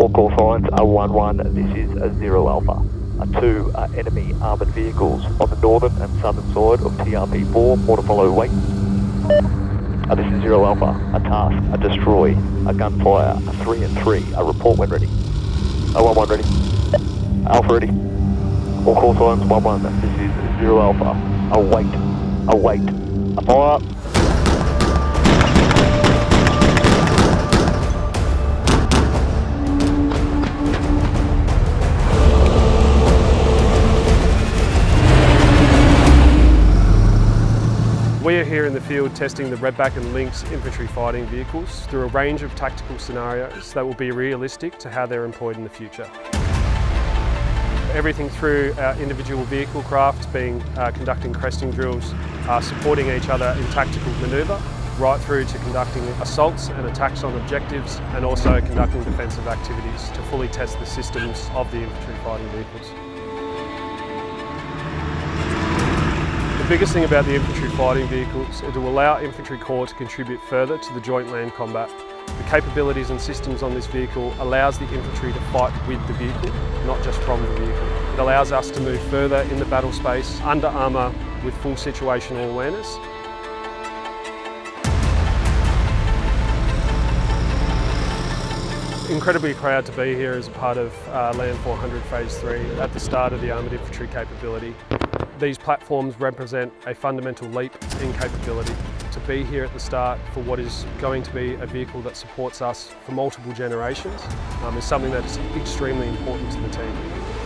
All call signs are 1-1, this is a 0 Alpha. Uh, two uh, enemy armoured vehicles on the northern and southern side of TRP4, more to follow, wait. Uh, this is 0 Alpha, a task, a destroy, a gunfire, a 3 and 3, a report when ready. A 1-1 ready. Alpha ready. All call signs 1-1, this is 0 Alpha, await, await, a fire. We are here in the field testing the Redback and Lynx infantry fighting vehicles through a range of tactical scenarios that will be realistic to how they're employed in the future. Everything through our individual vehicle craft being uh, conducting cresting drills, uh, supporting each other in tactical manoeuvre, right through to conducting assaults and attacks on objectives and also conducting defensive activities to fully test the systems of the infantry fighting vehicles. Biggest thing about the infantry fighting vehicles is to allow infantry corps to contribute further to the joint land combat. The capabilities and systems on this vehicle allows the infantry to fight with the vehicle, not just from the vehicle. It allows us to move further in the battle space under armour with full situational awareness incredibly proud to be here as a part of uh, Land 400 Phase 3 at the start of the Armoured Infantry capability. These platforms represent a fundamental leap in capability. To be here at the start for what is going to be a vehicle that supports us for multiple generations um, is something that is extremely important to the team.